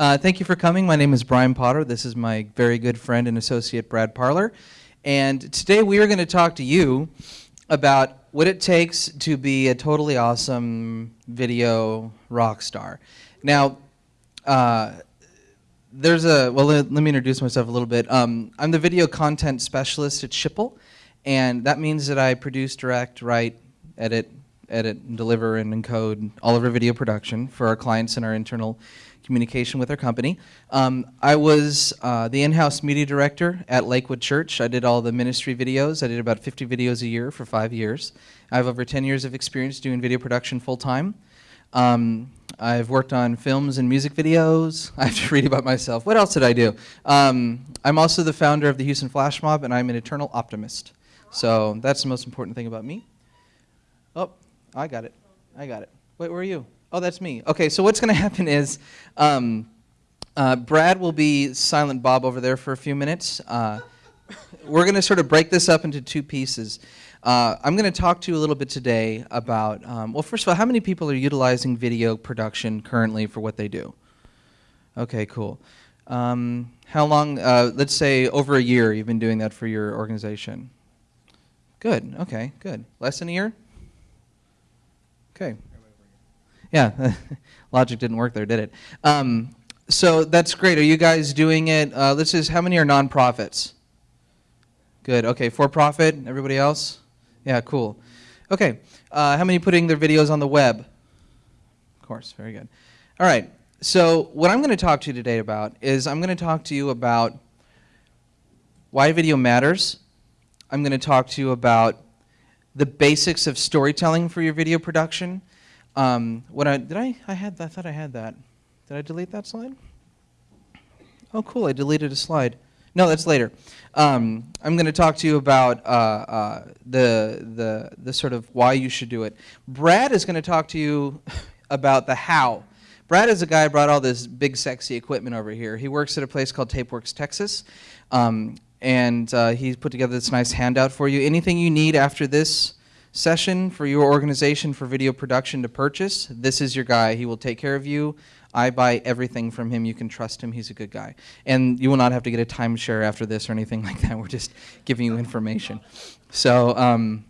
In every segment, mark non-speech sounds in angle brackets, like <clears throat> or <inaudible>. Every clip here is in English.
Uh, thank you for coming. My name is Brian Potter. This is my very good friend and associate, Brad Parler. And today we are going to talk to you about what it takes to be a totally awesome video rock star. Now, uh, there's a, well, let, let, me introduce myself a little bit. Um, I'm the video content specialist at Schipul, and that means that I produce, direct, write, edit, edit, and deliver, and encode all of our video production for our clients and our internal communication with our company. Um, I was uh, the in-house media director at Lakewood Church. I did all the ministry videos. I did about 50 videos a year for five years. I have over 10 years of experience doing video production full-time. Um, I've worked on films and music videos. <laughs> I have to read about myself. What else did I do? Um, I'm also the founder of the Houston Flash Mob, and I'm an eternal optimist. So that's the most important thing about me. Oh, I got it. I got it. Wait, where are you? Oh, that's me. Okay, so what's going <laughs> to happen is um, uh, Brad will be Silent Bob over there for a few minutes. Uh, we're going to sort of break this up into two pieces. Uh, I'm going to talk to you a little bit today about, um, well, first of all, how many people are utilizing video production currently for what they do? Okay, cool. Um, how long, uh, let's say over a year you've been doing that for your organization? Good, okay, good. Less than a year? Okay, yeah, <laughs> logic didn't work there, did it? Um, so that's great. Are you guys doing it? Uh, this is how many are nonprofits? Good. Okay, for profit. Everybody else? Yeah, cool. Okay, uh, how many putting their videos on the web? Of course, very good. All right. So what I'm going to talk to you today about is I'm going to talk to you about why video matters. I'm going to talk to you about the basics of storytelling for your video production. Um, what I did I I had I thought I had that. Did I delete that slide? Oh, cool! I deleted a slide. No, that's later. Um, I'm going to talk to you about uh, uh, the the the sort of why you should do it. Brad is going to talk to you <laughs> about the how. Brad is a guy who brought all this big sexy equipment over here. He works at a place called TapeWorks Texas, um, and uh, he's put together this nice handout for you. Anything you need after this session for your organization for video production to purchase, this is your guy. He will take care of you. I buy everything from him. You can trust him. He's a good guy. And you will not have to get a timeshare after this or anything <laughs> like that. We're just giving you information. So um,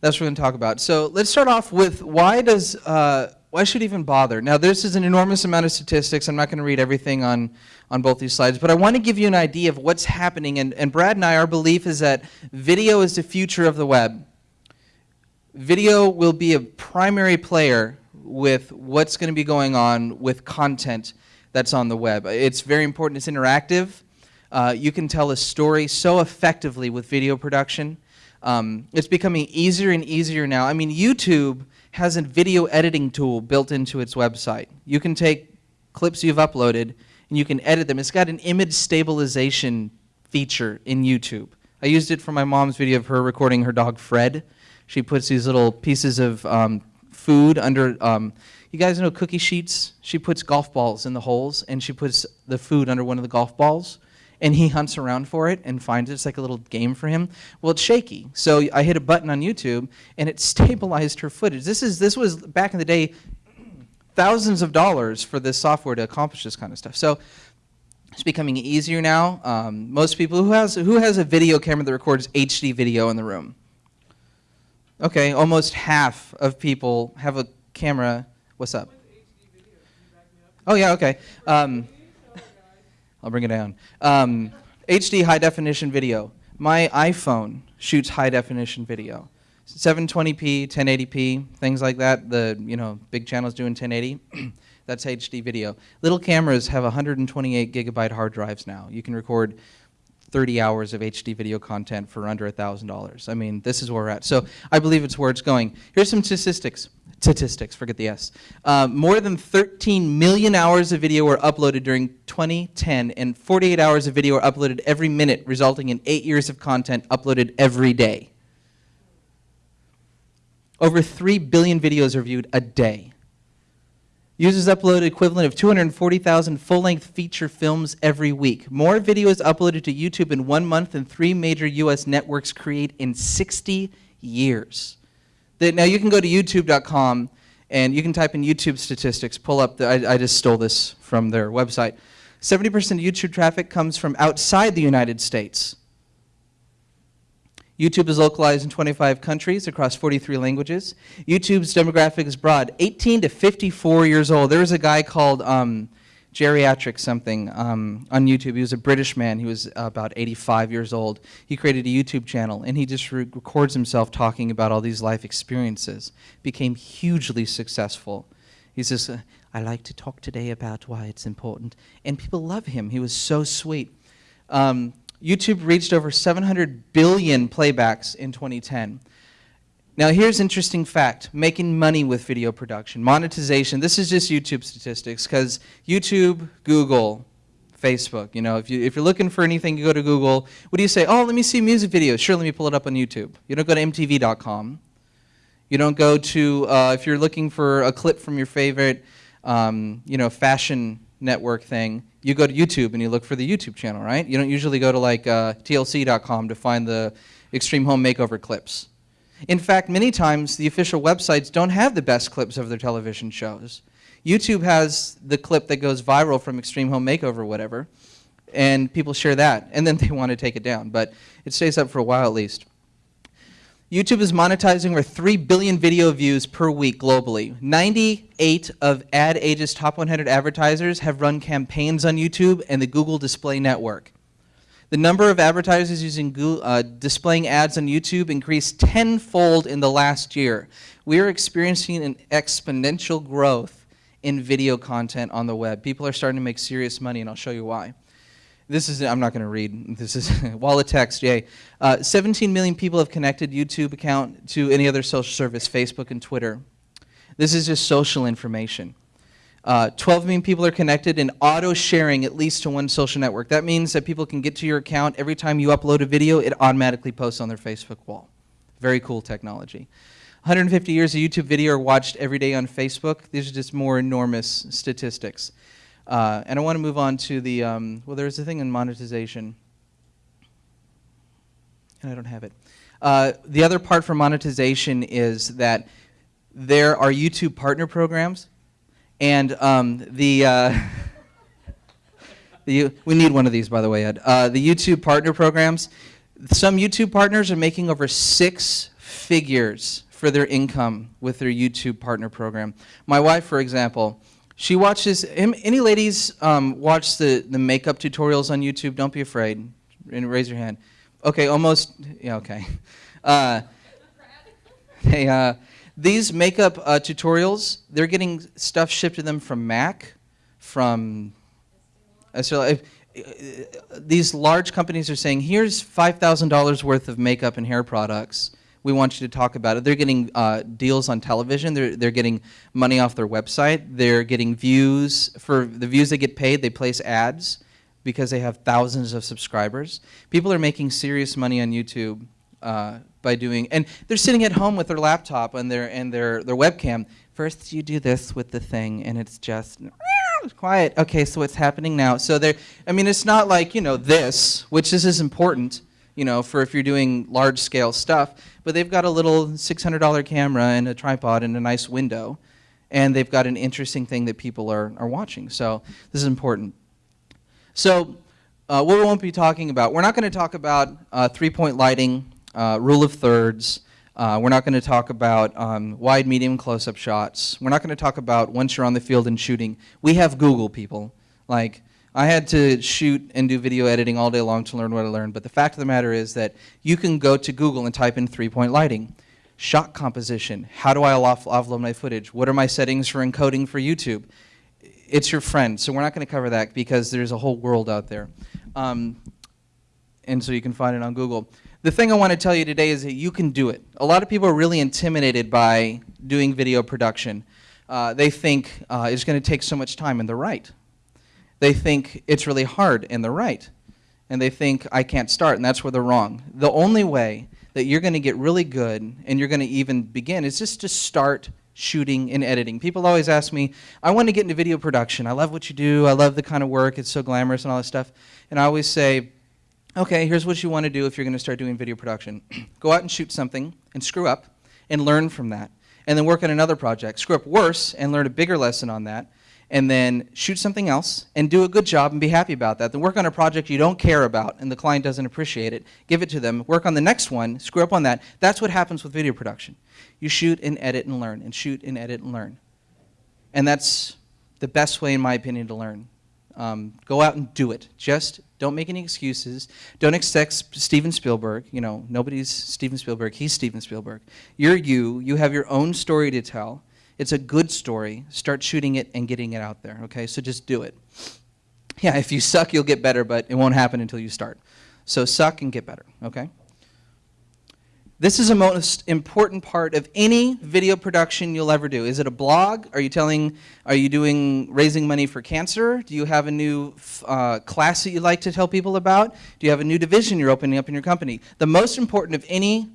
that's what we're going to talk about. So let's start off with why does uh, why should even bother? Now this is an enormous amount of statistics. I'm not going to read everything on on both these slides, but I want to give you an idea of what's happening. And, and Brad and I, our belief is that video is the future of the web video will be a primary player with what's going to be going on with content that's on the web. It's very important. It's interactive. Uh, you can tell a story so effectively with video production. Um, it's becoming easier and easier now. I mean, YouTube has a video editing tool built into its website. You can take clips you've uploaded and you can edit them. It's got an image stabilization feature in YouTube. I used it for my mom's video of her recording her dog Fred. She puts these little pieces of um, food under, um, you guys know cookie sheets? She puts golf balls in the holes and she puts the food under one of the golf balls and he hunts around for it and finds it. It's like a little game for him. Well, it's shaky. So I hit a button on YouTube and it <laughs> stabilized her footage. This, is, this was back in the day thousands of dollars for this software to accomplish this kind of stuff. So it's becoming easier now. Um, most people, who has, who has a video camera that records HD video in the room? Okay, almost half of people have a camera. What's up? Oh, yeah, okay. Um, <laughs> I'll bring it down. Um, HD high definition video. My iPhone shoots high definition video. 720p, 1080p, things like that. The you know big channels doing 1080. <clears throat> That's HD video. Little cameras have 128 gigabyte hard drives now. You can record 30 hours of HD video content for under $1,000. I mean, this is where we're at. So I believe it's where it's going. Here's some statistics. Statistics, forget the S. Uh, more than 13 million hours of video were uploaded during 2010, and 48 hours of video are uploaded every minute, resulting in eight years of content uploaded every day. Over 3 billion videos are viewed a day. Users upload equivalent of 240,000 full-length feature films every week. More videos uploaded to YouTube in one month than three major U.S. networks create in 60 years. now you can go to youtube.com And you can type in YouTube statistics, pull up, the, I, I just stole this from their website. 70% of YouTube traffic comes from outside the United States. YouTube is localized in 25 countries across 43 languages. YouTube's demographic is broad, 18 to 54 years old. There was a guy called um, Geriatric something um, on YouTube. He was a British man. He was about 85 years old. He created a YouTube channel, and he just re records himself talking about all these life experiences. Became hugely successful. He says, I like to talk today about why it's important. And people love him. He was so sweet. Um, YouTube reached over 700 billion playbacks in 2010. Now here's interesting fact, making money with video production, monetization. This is just YouTube statistics because YouTube, Google, Facebook, you know, if, you, if you're looking for anything, you go to Google. What do you say? Oh, let me see music videos. Sure, let me pull it up on YouTube. You don't go to MTV.com. You don't go to, uh, if you're looking for a clip from your favorite, um, you know, fashion network thing, you go to YouTube and you look for the YouTube channel, right? You don't usually go to like uh, TLC.com to find the Extreme Home Makeover clips. In fact, many times the official websites don't have the best clips of their television shows. YouTube has the clip that goes viral from Extreme Home Makeover whatever, and people share that, and then <laughs> they want to take it down, but it stays up for a while at least. YouTube is monetizing over 3 billion video views per week globally. 98 of Ad Age's top 100 advertisers have run campaigns on YouTube and the Google Display Network. The number of advertisers using Google, uh, displaying ads on YouTube increased tenfold in the last year. We are experiencing an exponential growth in video content on the web. People are starting to make serious money, and I'll show you why. This is, I'm not going to read. This is <laughs> wallet text, yay. Uh, 17 million people have connected YouTube account to any other social service, Facebook and Twitter. This is just social information. Uh, 12 million people are connected and auto-sharing at least to one social network. That means that people can get to your account every time you upload a video, it automatically posts on their Facebook wall. Very cool technology. 150 years of YouTube video are watched every day on Facebook. These are just more enormous statistics. Uh, and I want to move on to the, um, well, there's a thing in monetization. And I don't have it. Uh, the other part for monetization is that there are YouTube partner programs and um, the, uh, <laughs> the, we need one of these, by the way, Ed. Uh, the YouTube partner programs, some YouTube partners are making over six figures for their income with their YouTube partner program. My wife, for example, she watches, any ladies um, watch the, the makeup tutorials on YouTube? Don't be afraid. And raise your hand. Okay, almost, yeah, okay. <laughs> Uh, uh, these makeup uh, tutorials, they're getting stuff shipped to them from Mac, from, so uh, these large companies are saying, here's $5,000 worth of makeup and hair products. We want you to talk about it. They're getting uh, deals on television. They're, they're getting money off their website. They're getting views. For the views they get paid, they place ads because they have thousands of subscribers. People are making serious money on YouTube uh, by doing, and they're sitting at home with their laptop and their and their their webcam. First, you do this with the thing, and it's just quiet. Okay, so what's happening now? So there, I mean, it's not like you know this, which this is important, you know, for if you're doing large scale stuff. But they've got a little $600 camera and a tripod and a nice window, and they've got an interesting thing that people are are watching. So this is important. So. Uh, what we won't be talking about, we're not going to talk about uh, three-point lighting uh, rule of thirds. Uh, we're not going to talk about um, wide, medium, close-up shots. We're not going to talk about once you're on the field and shooting. We have Google people. Like, I had to shoot and do video editing all day long to learn what I learned, but the fact of the matter is that you can go to Google and type in three-point lighting. Shot composition, how do I off offload my footage? What are my settings for encoding for YouTube? It's your friend, so we're not going to cover that because there's a whole world out there. Um, and so you can find it on Google. The thing I want to tell you today is that you can do it. A lot of people are really intimidated by doing video production. Uh, they think uh, it's going to take so much time, and they're right. They think it's really hard, and they're right. And they think, I can't start, and that's where they're wrong. The only way that you're going to get really good and you're going to even begin is just to start shooting and editing. People always ask me, I want to get into video production. I love what you do. I love the kind of work. It's so glamorous and all that stuff. And I always say, okay, here's what you want to do if you're going to start doing video production. <clears throat> Go out and shoot something and screw up and learn from that. and then work on another project. Screw up worse and learn a bigger lesson on that, and then shoot something else and do a good job and be happy about that. Then work on a project you don't care about and the client doesn't appreciate it. Give it to them. Work on the next one. Screw up on that. That's what happens with video production. You shoot and edit and learn, and shoot and edit and learn. And that's the best way, in my opinion, to learn. Um, go out and do it. Just don't make any excuses. Don't expect Steven Spielberg. You know, nobody's Steven Spielberg. He's Steven Spielberg. You're you. You have your own story to tell. It's a good story. Start shooting it and getting it out there. Okay, so just do it. Yeah, if you suck, you'll get better, but it won't happen until you start. So suck and get better. Okay. This is a most important part of any video production you'll ever do. Is it a blog? Are you telling, are you doing raising money for cancer? Do you have a new uh, class that you'd like to tell people about? Do you have a new division you're opening up in your company? The most important of any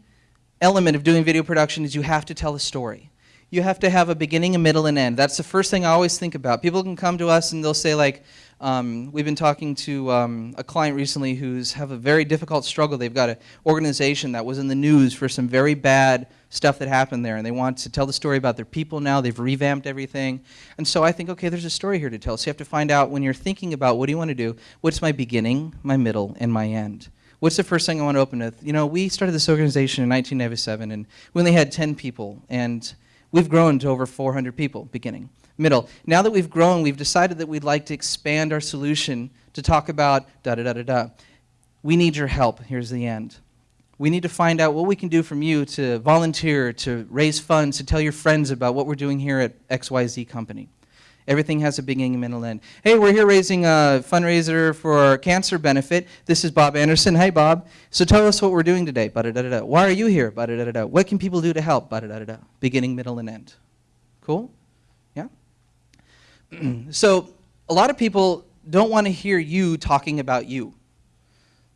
element of doing video production is you have to tell a story. You have to have a beginning, a middle, and end. That's the first thing I always think about. People can come to us and they'll say like, um, we've been talking to um, a client recently who's have a very difficult struggle. They've got an organization that was in the news for some very bad stuff that happened there, and they want to tell the story about their people now. They've revamped everything. And so I think, okay, there's a story here to tell. So you have to find out when you're thinking about what do you want to do, what's my beginning, my middle, and my end. What's the first thing I want to open with? You know, we started this organization in 1997, and we only had 10 people, and we've grown to over 400 people beginning middle. Now that we've grown, we've decided that we'd like to expand our solution to talk about da da da da da. We need your help. Here's the end. We need to find out what we can do from you to volunteer, to raise funds, to tell your friends about what we're doing here at XYZ Company. Everything has a beginning, middle, end. Hey, we're here raising a fundraiser for cancer benefit. This is Bob Anderson. Hey, Bob. So tell us what we're doing today. Ba -da -da -da. Why are you here? Ba -da -da -da. What can people do to help? Ba -da -da -da. Beginning, middle, and end. Cool? Yeah? <clears throat> so a lot of people don't want to hear you talking about you.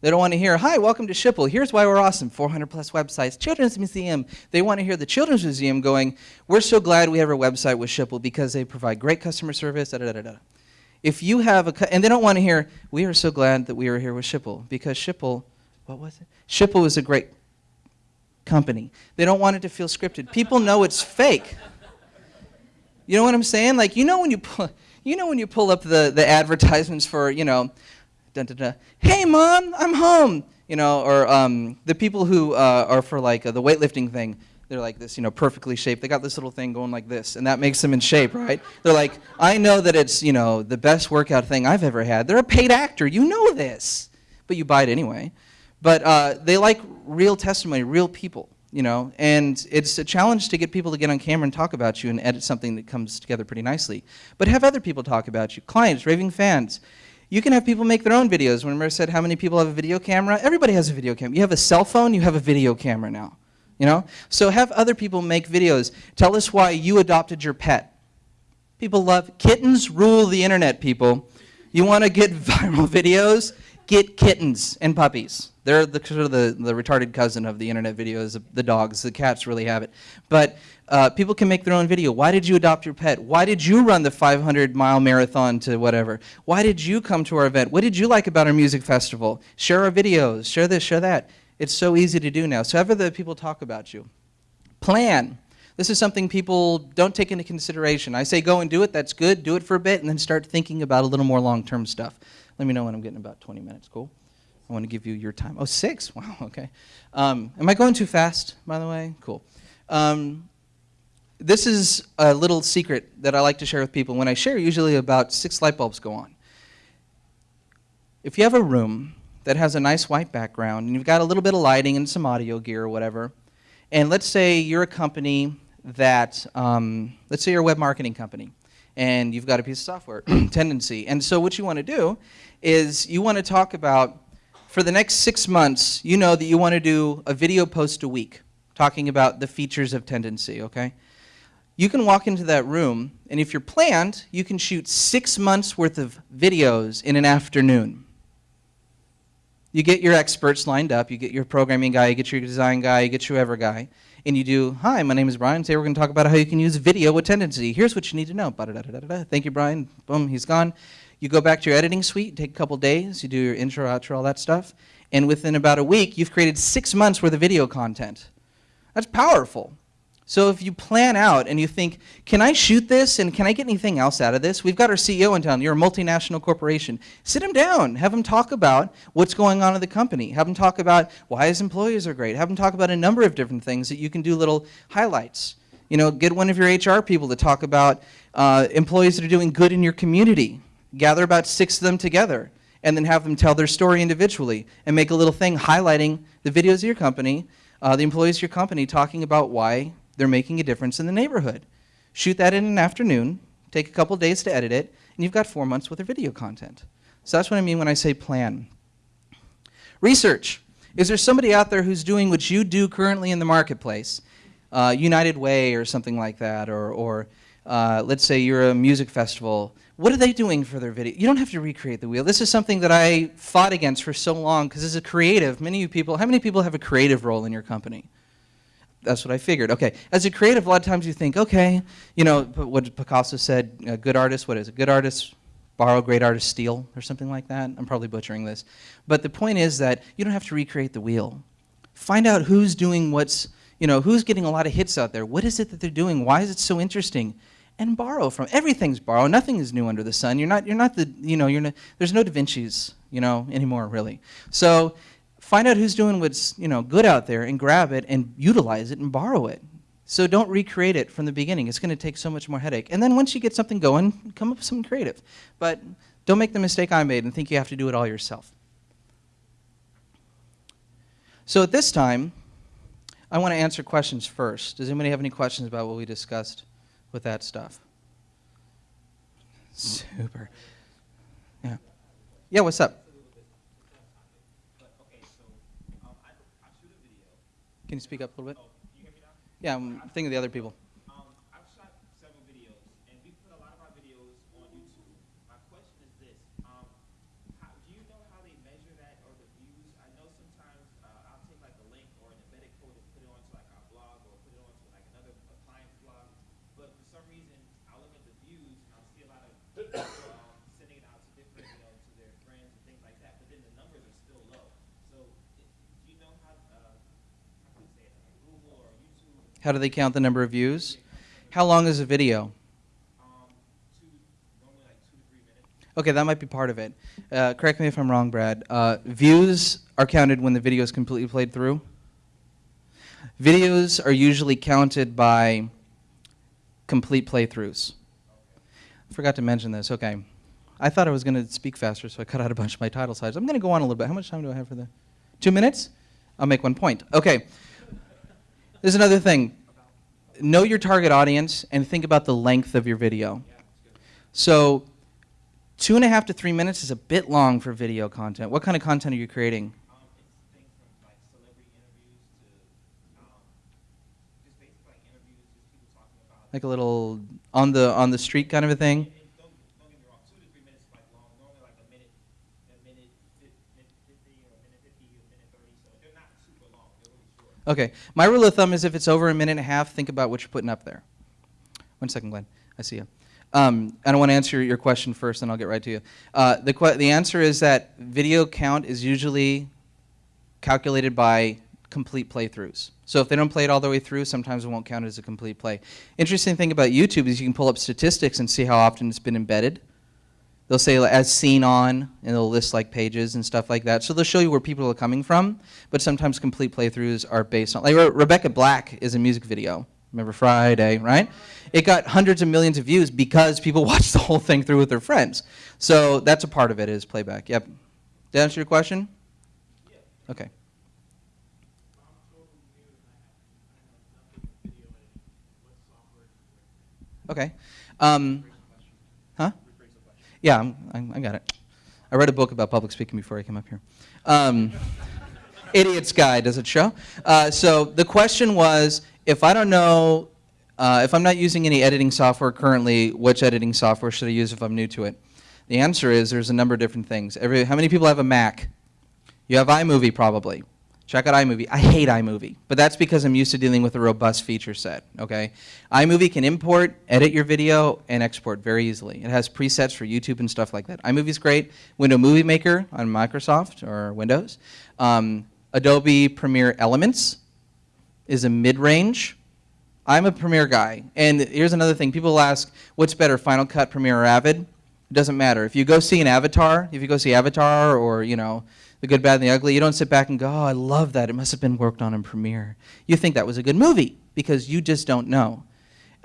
They don't want to hear, hi, welcome to Schipul. Here's why we're awesome. 400 plus websites. Children's Museum. They want to hear the Children's Museum going, we're so glad we have a website with Schipul because they provide great customer service, da da da da. If you have a, and they don't want to hear, we are so glad that we are here with Schipul because Schipul, what was it? Schipul is a great company. They don't want it to feel scripted. People know it's fake. You know what I'm saying? Like you know when you pull, you know when you pull up the the advertisements for you know, dun, dun, dun, hey mom, I'm home. You know, or um, the people who uh, are for like uh, the weightlifting thing. They're like this, you know, perfectly shaped. They got this little thing going like this, and that makes them in shape, right? They're like, I know that it's, you know, the best workout thing I've ever had. They're a paid actor. You know this, but you buy it anyway. But uh, they like real testimony, real people you know, and it's a challenge to get people to get on camera and talk about you and edit something that comes together pretty nicely. But have other people talk about you, clients, raving fans. You can have people make their own videos. Remember said how many people have a video camera? Everybody has a video camera. You have a cell phone, you have a video camera now. You know? So have other people make videos. Tell us why you adopted your pet. People love kittens rule the internet, people. You want to get <laughs> viral videos? Get kittens and puppies. They're the, sort of the, the retarded cousin of the internet videos, the dogs. The cats really have it. But uh, people can make their own video. Why did you adopt your pet? Why did you run the 500 mile marathon to whatever? Why did you come to our event? What did you like about our music festival? Share our videos. Share this, share that. It's so easy to do now. So have other people talk about you. Plan. This is something people don't take into consideration. I say go and do it. That's good. Do it for a bit and then start thinking about a little more long-term stuff. Let me know when I'm getting about 20 minutes. Cool? I want to give you your time. Oh, six? <laughs> Wow, okay. Um, am I going too fast, by the way? Cool. Um, this is a little secret that I like to share with people. When I share, usually about six light bulbs go on. If you have a room that has a nice white background and you've got a little bit of lighting and some audio gear or whatever, and let's say you're a company that, um, let's say you're a web marketing company, and you've got a piece of software, <clears throat> Tendenci. And so what you want to do is you want to talk about for the next six months, you know that you want to do a video post a week talking about the features of Tendenci, okay? You can walk into that room, and if you're planned, you can shoot six months worth of videos in an afternoon. You get your experts lined up, you get your programming guy, you get your design guy, you get your whoever guy, and you do, hi, my name is Brian, today we're going to talk about how you can use video with Tendenci. Here's what you need to know. Thank you, Brian. Boom, he's gone. You go back to your editing suite, take a couple days, you do your intro, outro, all that stuff, and within about a week, you've created six months worth of video content. That's powerful. So if you plan out and you think, can I shoot this and can I get anything else out of this? We've got our CEO in town. You're a multinational corporation. Sit him down. Have him talk about what's going on in the company. Have him talk about why his employees are great. Have him talk about a number of different things that you can do little highlights. You know, get one of your HR people to talk about uh, employees that are doing good in your community. Gather about six of them together and then have them tell their story individually and make a little thing highlighting the videos of your company, uh, the employees of your company talking about why they're making a difference in the neighborhood. Shoot that in an afternoon, take a couple days to edit it, and you've got four months worth of video content. So that's what I mean when I say plan. Research. Is there somebody out there who's doing what you do currently in the marketplace? Uh, United Way or something like that, or, or uh, let's say you're a music festival. What are they doing for their video? You don't have to recreate the wheel. This is something that I fought against for so long because as a creative, many of you people, how many people have a creative role in your company? that's what I figured. Okay, as a creative, a lot of times you think, okay, you know, what Picasso said, a good artist, what is it? Good artists borrow, great artists steal, or something like that. I'm probably butchering this. But the point is that you don't have to recreate the wheel. Find out who's doing what's, you know, who's getting a lot of hits out there. What is it that they're doing? Why is it so interesting? And borrow from, everything's borrowed. Nothing is new under the sun. You're not, you're not the, you know, you're there's no Da Vinci's, you know, anymore, really. So find out who's doing what's you know good out there and grab it and utilize it and borrow it. So don't recreate it from the beginning. It's going to take so much more headache. And then once you get something going, come up with something creative. But don't make the mistake I made and think you have to do it all yourself. So at this time, I want to answer questions first. Does anybody have any questions about what we discussed with that stuff? Super. Yeah. Yeah, what's up? Can you speak up a little bit? Oh, you hear me now? Yeah, I'm thinking of the other people. Um, I've shot several videos, and we put a lot of our videos on YouTube. My question is this: um, how, Do you know how they measure that or the views? I know sometimes uh, I'll take like a link or an embedded code and put it onto like our blog or put it onto like another a client's blog, but for some reason I look at the views and I'll see a lot of people um, sending it out to different, you know, to their friends and things like that, but then the numbers are still low. So, it, do you know how? Uh, how can you say it? Like Google or YouTube? How do they count the number of views? How long is a video? Um, two, normally like two to three minutes. Okay, that might be part of it. Uh, correct me if I'm wrong, Brad. Uh, views are counted when the video is completely played through. Videos are usually counted by complete playthroughs. I forgot to mention this. Okay. I thought I was going to speak faster, so I cut out a bunch of my title slides. I'm going to go on a little bit. How much time do I have for the? Two minutes? I'll make one point. Okay. There's another thing. Know your target audience and think about the length of your video. So, two and a half to three minutes is a bit long for video content. What kind of content are you creating? Um, it's things from like celebrity interviews to um, just basically like interviews, just people talking about. Like a little on the on the street kind of a thing? And don't, don't get me wrong, two to three minutes is like long. Normally like a minute, a minute, fif- minute fifty or a minute fifty, a minute thirty. So they're not super long. They're really short. Okay. My rule of thumb is if it's over a minute and a half, think about what you're putting up there. One second, Glenn. I see you. Um, I don't want to answer your question first, and I'll get right to you. Uh, the, the answer is that video count is usually calculated by complete playthroughs. So if they don't play it all the way through, sometimes it won't count as a complete play. Interesting thing about YouTube is you can pull up statistics and see how often it's been embedded. They'll say as seen on, and they'll list like pages and stuff like that. So they'll show you where people are coming from, but sometimes complete playthroughs are based on, like Re- Rebecca Black is a music video. Remember Friday, right? It got hundreds of millions of views because people <laughs> watched the whole thing through with their friends. So that's a part of it is playback. Yep. Did that answer your question? Okay. Okay. Um? Yeah, I'm, I got it. I read a book about public speaking before I came up here. Um, Idiot's Guide, does it show? Uh, so the question was, if I don't know, uh, if I'm not using any editing software currently, which editing software should I use if I'm new to it? The answer is there's a number of different things. Every, how many people have a Mac? You have iMovie probably. Check out iMovie. I hate iMovie, but that's because I'm used to dealing with a robust feature set, okay? iMovie can import, edit your video, and export very easily. It has presets for YouTube and stuff like that. iMovie's great. Window Movie Maker on Microsoft or Windows. Um, Adobe Premiere Elements is a mid-range I'm a Premiere guy. And here's another thing. People ask, what's better, Final Cut, Premiere, or Avid? It doesn't matter. If you go see an Avatar, if you go see Avatar or, you know, The Good, Bad, and the Ugly, you don't sit back and go, oh, I love that. It must have been worked on in Premiere. You think that was a good movie because you just don't know.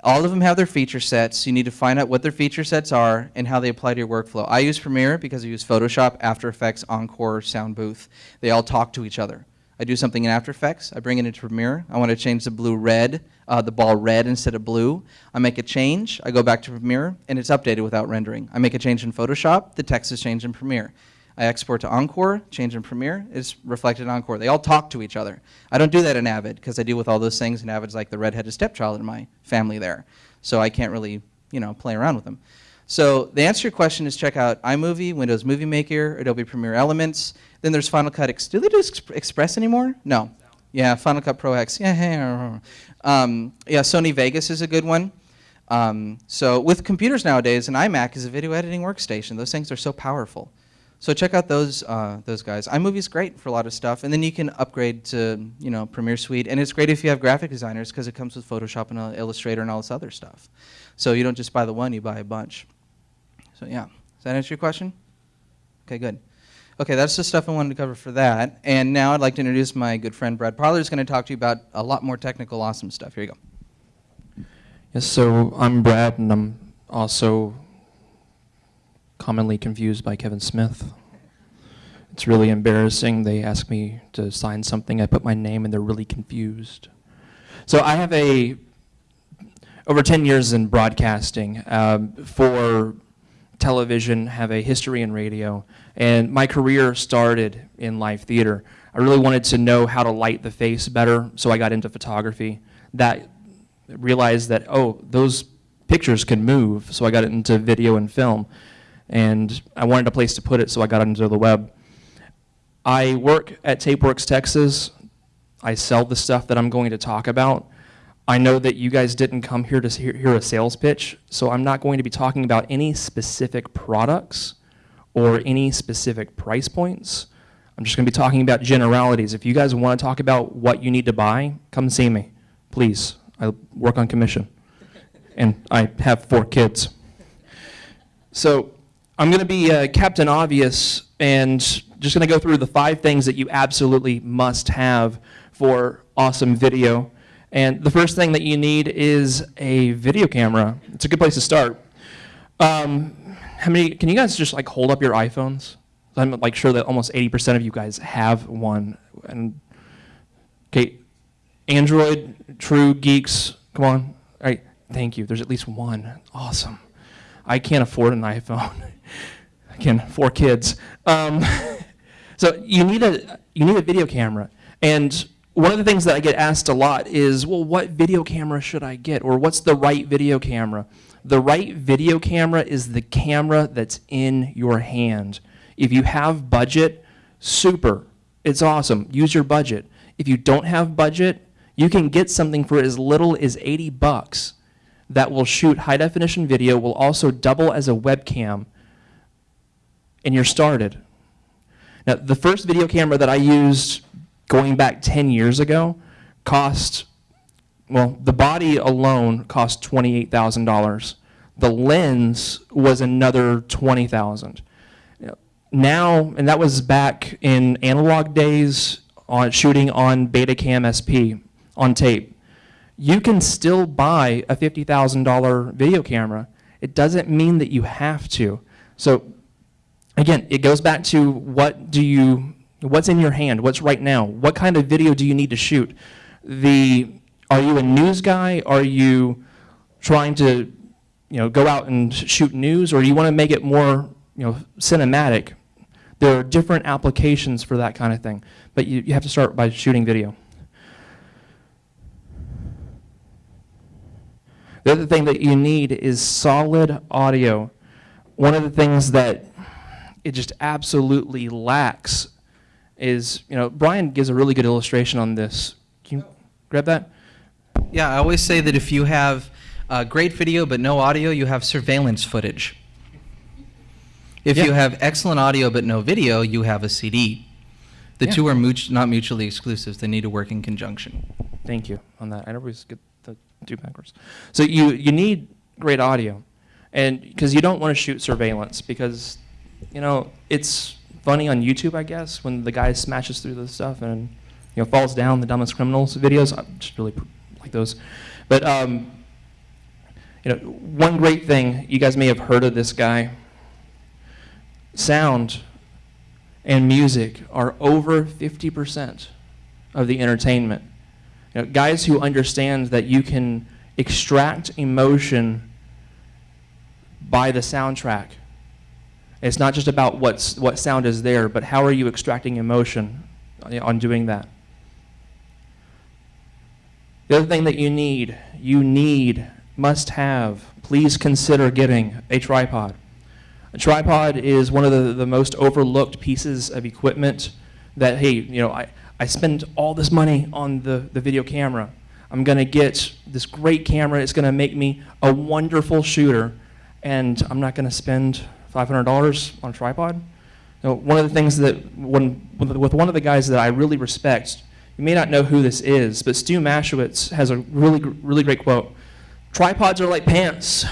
All of them have their feature sets. You need to find out what their feature sets are and how they apply to your workflow. I use Premiere because I use Photoshop, After Effects, Encore, Soundbooth. They all talk to each other. I do something in After Effects. I bring it into Premiere. I want to change the blue red, uh, the ball red instead of blue. I make a change. I go back to Premiere, and it's updated without rendering. I make a change in Photoshop. The text is changed in Premiere. I export to Encore, change in Premiere, it's reflected in Encore. They all talk to each other. I don't do that in Avid because I deal with all those things, and Avid's like the redheaded stepchild in my family there. So I can't really, you know, play around with them. So the answer to your question is check out iMovie, Windows Movie Maker, Adobe Premiere Elements. Then there's Final Cut. Ex- do they do Ex- Express anymore? No. Yeah, Final Cut Pro X. Yeah, um, yeah. Sony Vegas is a good one. Um, so with computers nowadays, an iMac is a video editing workstation. Those things are so powerful. So check out those uh, those guys. iMovie's great for a lot of stuff, and then you can upgrade to you know Premiere Suite, and it's great if you have graphic designers because it comes with Photoshop and uh, Illustrator and all this other stuff. So you don't just buy the one, you buy a bunch. So yeah, does that answer your question? Okay, good. Okay, that's the stuff I wanted to cover for that. And now I'd like to introduce my good friend Brad Parler, who's going to talk to you about a lot more technical, awesome stuff. Here you go. Yes, so I'm Brad, and I'm also commonly confused by Kevin Smith. It's really embarrassing. They ask me to sign something, I put my name, and they're really confused. So I have a over 10 years in broadcasting um, for television, have a history in radio, and my career started in live theater. I really wanted to know how to light the face better, so I got into photography. That realized that oh, those pictures can move, so I got into video and film, and I wanted a place to put it, so I got into the web. I work at TapeWorks Texas. I sell the stuff that I'm going to talk about. I know that you guys didn't come here to hear, hear a sales pitch, so I'm not going to be talking about any specific products or any specific price points. I'm just going to be talking about generalities. If you guys want to talk about what you need to buy, come see me, please. I work on commission, and I have four kids. So I'm going to be uh, Captain Obvious and just going to go through the five things that you absolutely must have for awesome video. And the first thing that you need is a video camera. It's a good place to start. Um, how many? Can you guys just like hold up your iPhones? I'm like sure that almost 80% of you guys have one. And okay, Android, true geeks, come on. All right, thank you. There's at least one. Awesome. I can't afford an iPhone. <laughs> Again, four kids. Um, <laughs> so you need a you need a video camera, and one of the things that I get asked a lot is, well, what video camera should I get? Or what's the right video camera? The right video camera is the camera that's in your hand. If you have budget, super. It's awesome. Use your budget. If you don't have budget, you can get something for as little as 80 bucks that will shoot high definition video, will also double as a webcam, and you're started. Now, the first video camera that I used going back 10 years ago cost, well, the body alone cost $28,000. The lens was another 20000 Now, and that was back in analog days on shooting on Betacam SP on tape. You can still buy a $50,000 video camera. It doesn't mean that you have to. So again, it goes back to what do you What's in your hand? What's right now? What kind of video do you need to shoot? The are you a news guy? Are you trying to you know go out and shoot news or do you want to make it more you know cinematic? There are different applications for that kind of thing, but you, you have to start by shooting video. The other thing that you need is solid audio. One of the things that it just absolutely lacks is, you know, Brian gives a really good illustration on this. Can you grab that? Yeah, I always say that if you have uh, great video but no audio, you have surveillance footage. If Yeah. you have excellent audio but no video, you have a CD. The Yeah. two are not mutually exclusive. They need to work in conjunction. Thank you on that. I always get the two backwards. So you you need great audio, and because you don't want to shoot surveillance because, you know, it's funny on YouTube, I guess, when the guy smashes through the stuff and you know falls down the dumbest criminals videos. I just really like those, but um, you know, one great thing you guys may have heard of this guy. Sound and music are over 50% of the entertainment. You know, guys who understand that you can extract emotion by the soundtrack. It's not just about what's, what sound is there, but how are you extracting emotion on doing that. The other thing that you need, you need, must have, please consider getting a tripod. A tripod is one of the, the most overlooked pieces of equipment that, hey, you know, I, I spend all this money on the, the video camera. I'm going to get this great camera. It's going to make me a wonderful shooter. And I'm not going to spend $500 on a tripod. You know, one of the things that, when, with one of the guys that I really respect, you may not know who this is, but Stu Maschwitz has a really, really great quote. Tripods are like pants.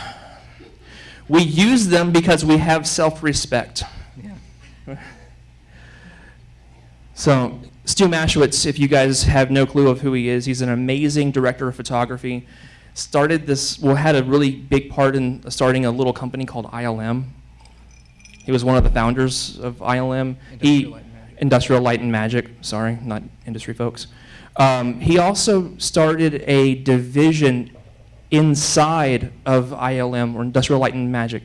We use them because we have self-respect. Yeah. So, Stu Maschwitz, if you guys have no clue of who he is, he's an amazing director of photography. Started this, well, had a really big part in starting a little company called ILM. He was one of the founders of ILM. He, Industrial Light and Magic. Industrial Light and Magic, sorry, not industry folks. Um, he also started a division inside of ILM, or Industrial Light and Magic,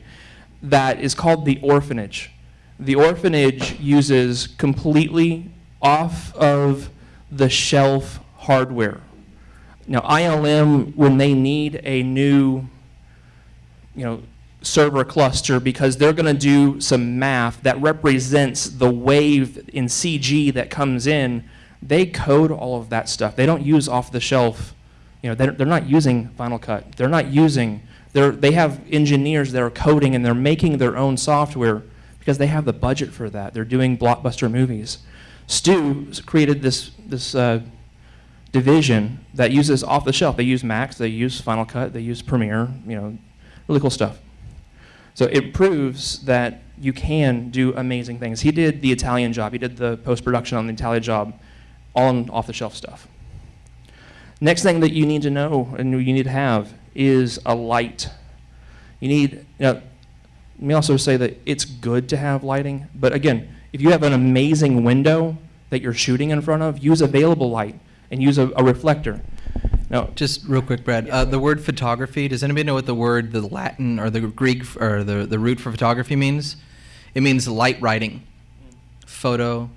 that is called the Orphanage. The Orphanage uses completely off of the shelf hardware. Now, ILM, when they need a new, you know, server cluster because they're going to do some math that represents the wave in CG that comes in, they code all of that stuff. They don't use off the shelf. You know, they're, they're not using Final Cut. They're not using, they're, they have engineers that are coding and they're making their own software because they have the budget for that. They're doing blockbuster movies. Stu created this, this uh, division that uses off the shelf. They use Macs, they use Final Cut, they use Premiere, you know, really cool stuff. So it proves that you can do amazing things. He did the Italian job. He did the post production on the Italian job, all on off the shelf stuff. Next thing that you need to know and you need to have is a light. You need, you know, let me also say that it's good to have lighting, but again, if you have an amazing window that you're shooting in front of, use available light and use a, a reflector. Now, Just real quick, Brad. Uh, the word photography. Does anybody know what the word, the Latin or the Greek or the the root for photography means? It means light writing. Photo,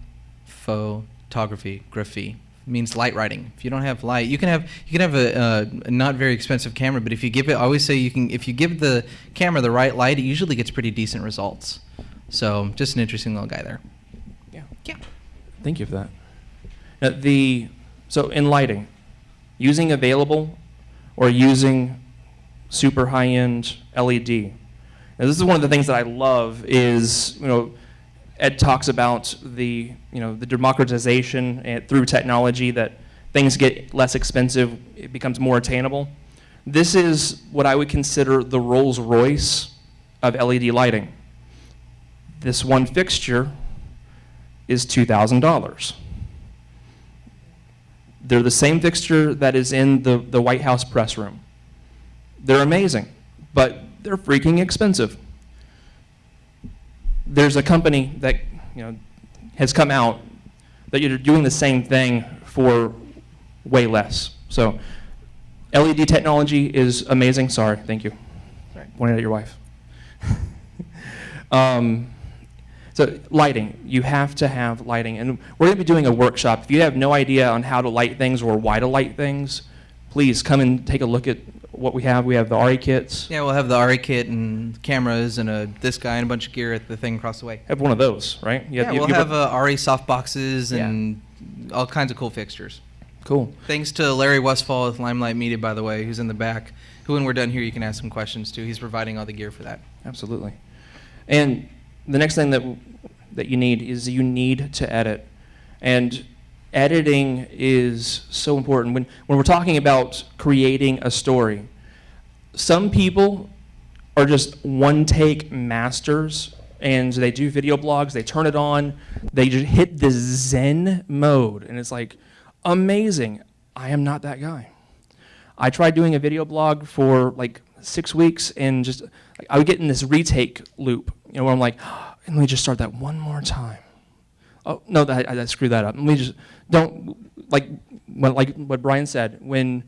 photography, graphy means light writing. If you don't have light, you can have you can have a, uh, not very expensive camera, but if you give it, I always say you can if you give the camera the right light, it usually gets pretty decent results. So just an interesting little guy there. yeah. Yeah. Thank you for that. Now, the so in lighting, using available or using super high-end LED. Now, this is one of the things that I love is you know Ed talks about the you know the democratization and through technology that things get less expensive, it becomes more attainable. This is what I would consider the Rolls Royce of LED lighting. This one fixture is $2,000. They're the same fixture that is in the, the White House press room. They're amazing, but they're freaking expensive. There's a company that you know has come out that you're doing the same thing for way less. So LED technology is amazing. Sorry, thank you. Sorry, pointed at your wife. <laughs> um, so lighting, you have to have lighting, and we're going to be doing a workshop. If you have no idea on how to light things or why to light things, please come and take a look at what we have. We have the Arri kits. Yeah, we'll have the Arri kit and cameras and a this guy and a bunch of gear at the thing across the way. Have one of those, right? You Yeah, you- we'll you- have uh, Arri soft boxes Yeah. and all kinds of cool fixtures. cool. Thanks to Larry Westfall with Limelight Media, by the way, who's in the back. Who, when we're done here, you can ask some questions to. He's providing all the gear for that. Absolutely. And the next thing that that you need is you need to edit. And editing is so important. When, when we're talking about creating a story, some people are just one take masters and they do video blogs, they turn it on, they just hit the zen mode, and it's like amazing. I am not that guy. I tried doing a video blog for like six weeks and just I would get in this retake loop, you know, where I'm like, ah, let me just start that one more time. Oh no, that, I, I screwed that up. Let me just don't like what like what Brian said. When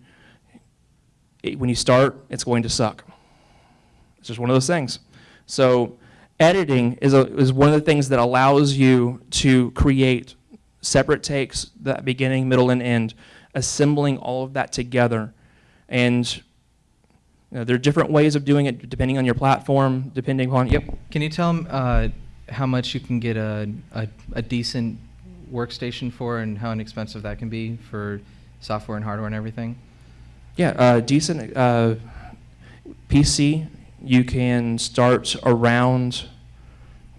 it, when you start, it's going to suck. It's just one of those things. So editing is a, is one of the things that allows you to create separate takes, that beginning, middle, and end, assembling all of that together, and know, there are different ways of doing it depending on your platform, depending on yep. Can you tell them uh, how much you can get a, a, a decent workstation for and how inexpensive that can be for software and hardware and everything? Yeah, uh, decent uh, PC. You can start around.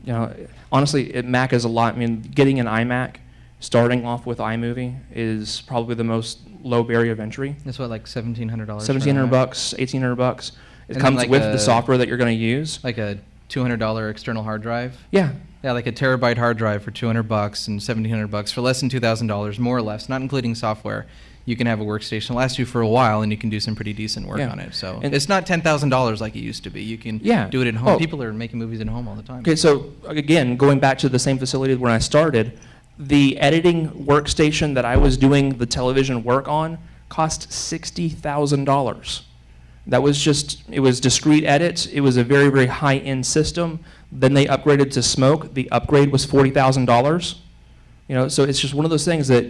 You know, honestly, it, Mac is a lot. I mean, getting an iMac, starting off with iMovie is probably the most low barrier of entry. That's what, like seventeen hundred dollars. Seventeen hundred bucks, eighteen hundred bucks. It And comes like with a- the software that you're going to use. Like a two hundred dollar external hard drive. Yeah, Yeah, like a terabyte hard drive for two hundred bucks and seventeen hundred bucks for less than two thousand dollars, more or less, not including software. You can have a workstation last you for a while, and you can do some pretty decent work Yeah. on it. So And- it's not ten thousand dollars like it used to be. You can Yeah. do it at home. Oh. People are making movies at home all the time. Okay, so again, going back to the same facility where I started, the editing workstation that I was doing the television work on cost $60,000. That was just, it was Discreet edits. It was a very, very high end system. Then they upgraded to Smoke. The upgrade was $40,000. You know, so it's just one of those things that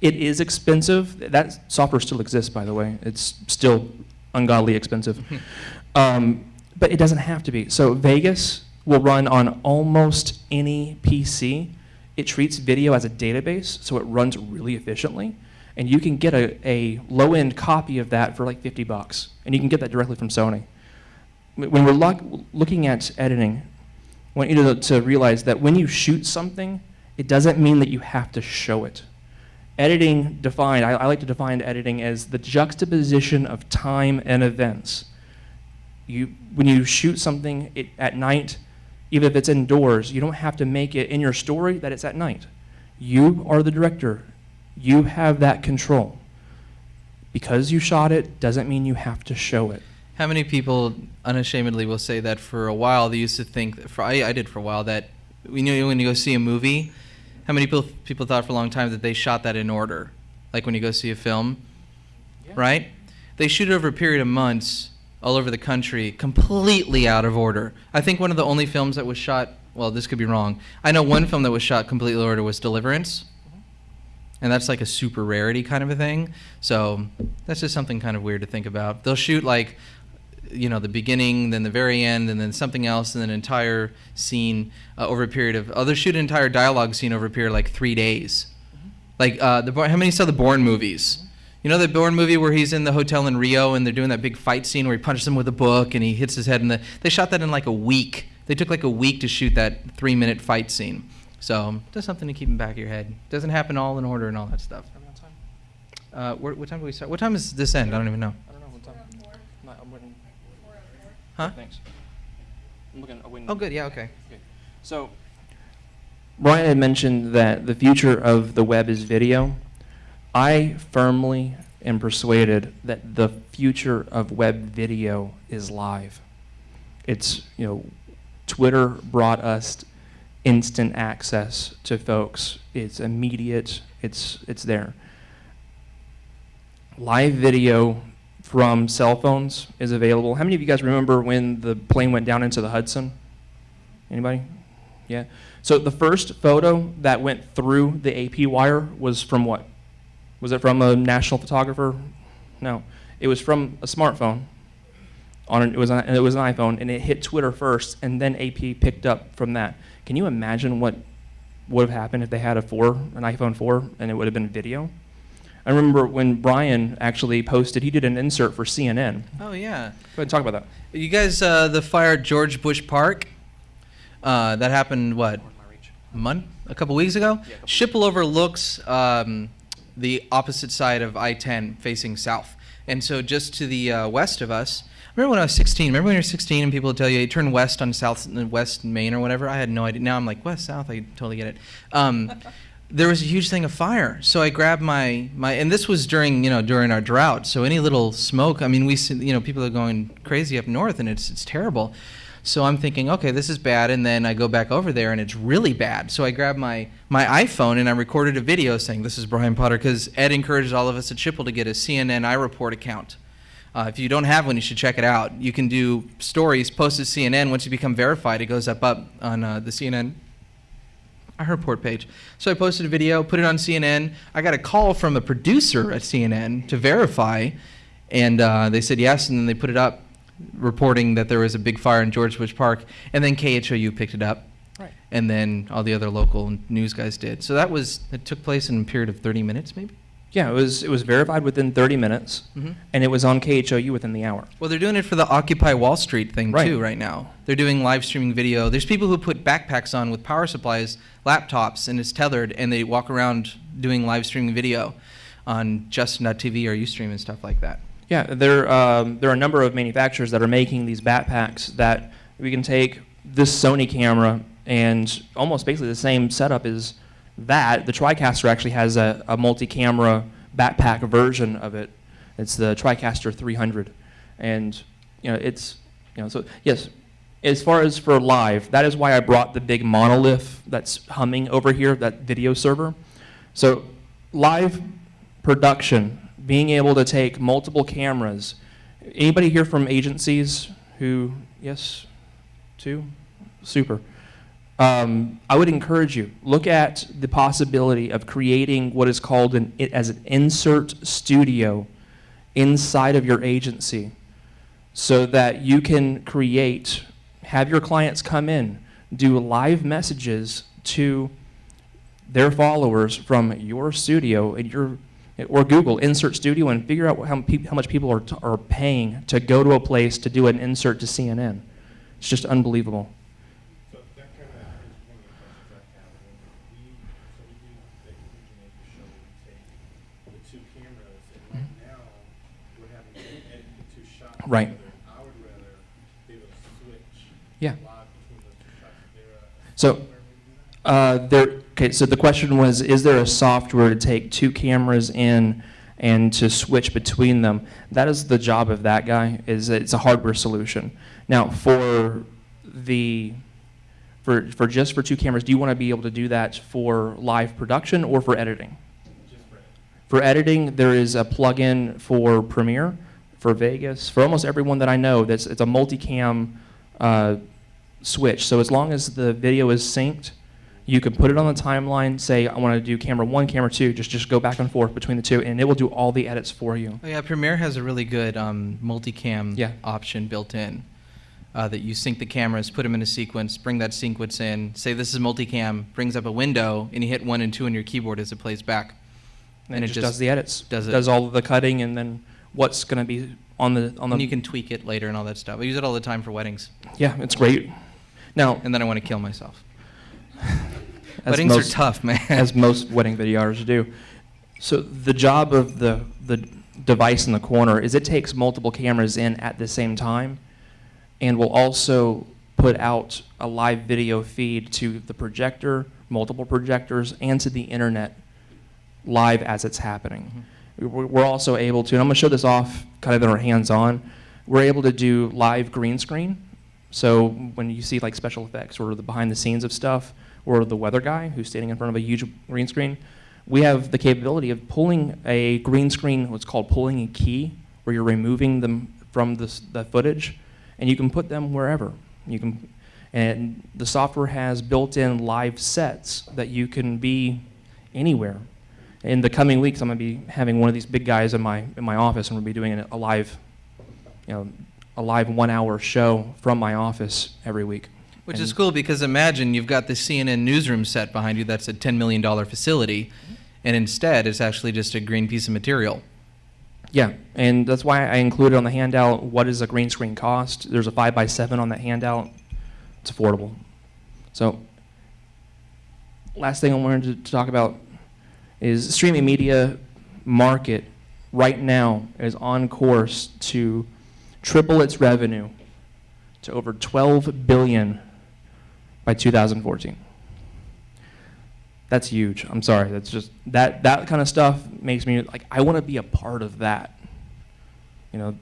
it is expensive. That software still exists, by the way. It's still ungodly expensive. <laughs> um, but it doesn't have to be. So Vegas will run on almost any PC. It treats video as a database, so it runs really efficiently. And you can get a, a low-end copy of that for like 50 bucks. And you can get that directly from Sony. When we're look, looking at editing, I want you to, to realize that when you shoot something, it doesn't mean that you have to show it. Editing defined, I, I like to define editing as the juxtaposition of time and events. You, when you shoot something it, at night, even if it's indoors, you don't have to make it in your story that it's at night. You are the director. You have that control. Because you shot it doesn't mean you have to show it. How many people unashamedly will say that for a while they used to think, for, I, I did for a while, that you know when you go see a movie, how many people, people thought for a long time that they shot that in order? Like when you go see a film, right? They shoot it over a period of months all over the country, completely out of order. I think one of the only films that was shot, well, this could be wrong. I know one film that was shot completely out of order was Deliverance. And that's like a super rarity kind of a thing. So that's just something kind of weird to think about. They'll shoot like, you know, the beginning, then the very end, and then something else, and then an entire scene uh, over a period of. Oh, they'll shoot an entire dialogue scene over a period of like three days. Like uh, the how many saw the Bourne movies? You know the Bourne movie where he's in the hotel in Rio and they're doing that big fight scene where he punches him with a book and he hits his head in the. They shot that in like a week. They took like a week to shoot that three-minute fight scene. So just something to keep in the back of your head. Doesn't happen all in order and all that stuff. Uh, where, what time do we start? What time is this end? I don't even know. I don't know what time. No, I'm waiting. Huh? Thanks. I'm looking, I'm waiting. Oh, good. Yeah. Okay. So, Brian had mentioned that the future of the web is video. I firmly am persuaded that the future of web video is live. It's, you know, Twitter brought us instant access to folks. It's immediate. It's it's there. Live video from cell phones is available. How many of you guys remember when the plane went down into the Hudson? Anybody? Yeah. So the first photo that went through the AP wire was from what? Was it from a national photographer? No. It was from a smartphone. On an, it was an, it was an iPhone, and it hit Twitter first, and then AP picked up from that. Can you imagine what would have happened if they had a four, an iPhone 4, and it would have been video? I remember when Brian actually posted, he did an insert for CNN. Oh yeah. Go ahead and talk about that. You guys, uh, the fire at George Bush Park. Uh, that happened what? month, a couple weeks ago. couple Schipul overlooks um, the opposite side of I-10 facing south. And so just to the uh, west of us, remember when I was 16? Remember when you were 16 and people would tell you, you turn west on South West Main or whatever? I had no idea. Now I'm like, west, south, I totally get it. Um, <laughs> there was a huge thing of fire. So I grabbed my, my and this was during, you know, during our drought. So any little smoke, I mean, we, see- you know, people are going crazy up north and it's, it's terrible. So I'm thinking, okay, this is bad, and then I go back over there, and it's really bad. So I grab my my iPhone and I recorded a video saying, "This is Brian Potter," because Ed encouraged all of us at Schipul to get a CNN iReport account. Uh, if you don't have one, you should check it out. You can do stories, post to CNN. Once you become verified, it goes up up on uh, the CNN iReport page. So I posted a video, put it on CNN. I got a call from a producer at CNN to verify, and uh, they said yes, and then they put it up, reporting that there was a big fire in George Bush Park, and then KHOU picked it up, Right. and then all the other local news guys did. So that was it took place in a period of 30 minutes, maybe. Yeah, it was it was verified within 30 minutes, Mhm. and it was on KHOU within the hour. Well, they're doing it for the Occupy Wall Street thing Right. too right now. They're doing live streaming video. There's people who put backpacks on with power supplies, laptops, and it's tethered, and they walk around doing live streaming video on Justin.tv or Ustream and stuff like that. Yeah, there um, there are a number of manufacturers that are making these backpacks that we can take this Sony camera and almost basically the same setup as that. The TriCaster actually has a, a multi-camera backpack version of it. It's the TriCaster 300, and you know it's you know so yes. As far as for live, that is why I brought the big monolith that's humming over here, that video server. So live production, being able to take multiple cameras. Anybody here from agencies who, yes, two? Super. Um, I would encourage you, look at the possibility of creating what is called an, as an insert studio inside of your agency so that you can create, have your clients come in, do live messages to their followers from your studio and your or Google insert studio and figure out how, how much people are, t- are paying to go to a place to do an insert to CNN. It's just unbelievable. So kind of is one of the questions I have. When we, so we do the originator show, we take the two cameras, and right now, we're having to edit the two shots. Right. together. I would rather be able to switch Yeah. live between those two shots. Is there a So- software we do that? Uh, there, okay, so the question was, is there a software to take two cameras in and to switch between them? That is the job of that guy, is it's a hardware solution. Now, for the, for, for just for two cameras, do you want to be able to do that for live production or for editing? For. Editing, there is a plugin for Premiere, for Vegas, for almost everyone that I know. That's it's a multicam uh, switch. So as long as the video is synced, you can put it on the timeline. Say I want to do camera one, camera two. Just just go back and forth between the two, and it will do all the edits for you. Oh yeah, Premiere has a really good um, multicam Yeah. option built in. Uh, that you sync the cameras, put them in a sequence, bring that sequence in, say this is multicam, brings up a window, and you hit one and two on your keyboard as it plays back. And, it, just, does the edits. does it. Does all of the cutting, and then what's going to be on the on the. And you can tweak it later and all that stuff. I use it all the time for weddings, yeah, it's great. Now, and then I want to kill myself. As weddings most- are tough, man. <laughs> as most wedding videographers do. So the job of the the device in the corner is it takes multiple cameras in at the same time, and will also put out a live video feed to the projector, multiple projectors, and to the internet live as it's happening. Mm-hmm. We're we're also able to, and I'm going to show this off kind of in our hands-on. We're able to do live green screen. So when you see like special effects or the behind the scenes of stuff, or the weather guy who's standing in front of a huge green screen, we have the capability of pulling a green screen, what's called pulling a key, where you're removing them from the, the footage, and you can put them wherever. You can, and the software has built-in live sets that you can be anywhere. In the coming weeks, I'm going to be having one of these big guys in my in my office, and we'll be doing a live, you know, a live one-hour show from my office every week. Which is cool because imagine you've got the CNN newsroom set behind you that's a $10 million facility, and instead it's actually just a green piece of material. Yeah, and that's why I included on the handout what is a green screen cost. There's a five by seven on that handout. It's affordable. So, last thing I wanted to, to talk about is streaming media. market right now is on course to triple its revenue to over 12 billion by 2014. That's huge. I'm sorry. That's just that that kind of stuff makes me like I want to be a part of that. You know.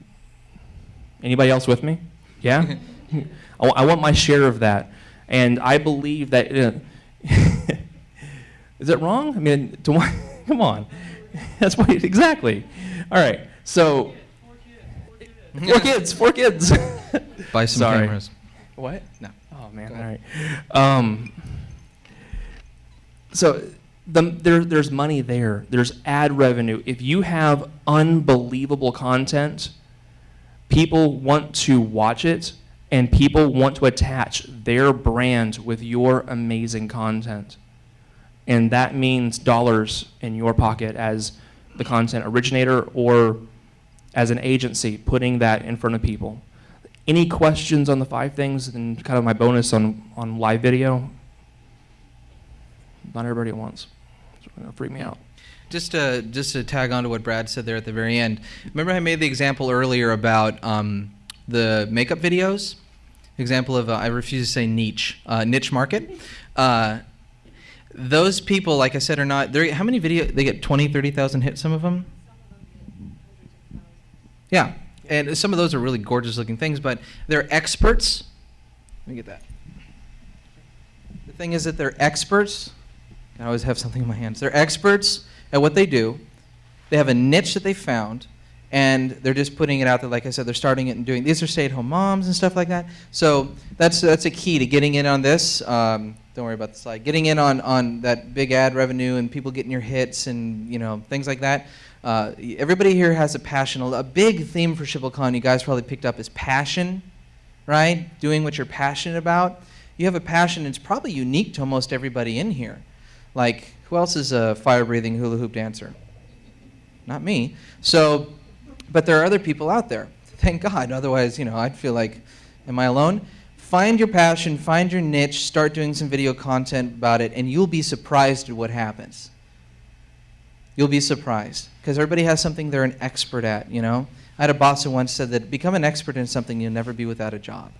Anybody else with me? Yeah. <laughs> I, I want my share of that, and I believe that. Uh, <laughs> is it wrong? I mean, to what? <laughs> Come on. That's what exactly. All right. So. Four kids. Four kids. Buy some Sorry. cameras. What? No. Oh man, all right. Um, so the, there, there's money there. There's ad revenue. If you have unbelievable content, people want to watch it, and people want to attach their brand with your amazing content, and that means dollars in your pocket as the content originator or as an agency putting that in front of people. Any questions on the five things and kind of my bonus on, on live video? Not everybody wants. It's gonna freak me out. Just to just to tag on to what Brad said there at the very end. Remember, I made the example earlier about um, the makeup videos. Example of uh, I refuse to say niche uh, niche market. Uh, those people, like I said, are not. How many video? They get 20, 30,000 hits. Some of them. Yeah, and some of those are really gorgeous looking things, but they're experts. Let me get that. The thing is that they're experts. I always have something in my hands. They're experts at what they do. They have a niche that they found, and they're just putting it out there. Like I said, they're starting it and doing. These are stay-at-home moms and stuff like that. So that's that's a key to getting in on this. Um, don't worry about the slide. Getting in on on that big ad revenue and people getting your hits and you know things like that. Uh, everybody here has a passion. A big theme for SchipulCon, you guys probably picked up, is passion, right? Doing what you're passionate about. You have a passion. It's probably unique to almost everybody in here. Like, who else is a fire-breathing hula hoop dancer? Not me. So, but there are other people out there. Thank God. Otherwise, you know, I'd feel like, am I alone? Find your passion, find your niche, start doing some video content about it, and you'll be surprised at what happens. You'll be surprised because everybody has something they're an expert at, you know? I had a boss who once said that become an expert in something, you'll never be without a job.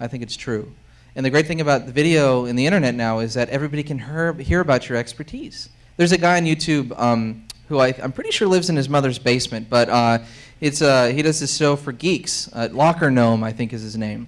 I think it's true. And the great thing about the video and the internet now is that everybody can hear, hear about your expertise. There's a guy on YouTube um, who I, I'm pretty sure lives in his mother's basement, but uh, it's, uh, he does this show for geeks. Uh, LockerGnome, I think, is his name.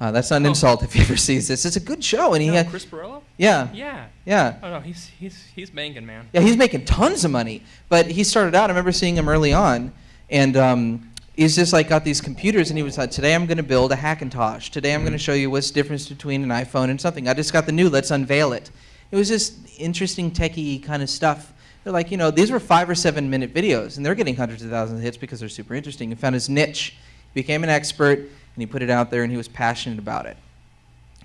Uh, that's not an Oh. insult if he ever sees this. It's a good show, and he had, Chris Pirillo? Yeah, Yeah. yeah. Oh no, he's he's he's banging, man. Yeah, he's making tons of money. But he started out, I remember seeing him early on, and um, he's just like got these computers, and he was like, today I'm going to build a Hackintosh. Today I'm going to show you what's the difference between an iPhone and something. I just got the new, let's unveil it. It was just interesting, techie kind of stuff. They're like, you know, these were five or seven minute videos, and they're getting hundreds of thousands of hits because they're super interesting. He found his niche, became an expert, and he put it out there, and he was passionate about it.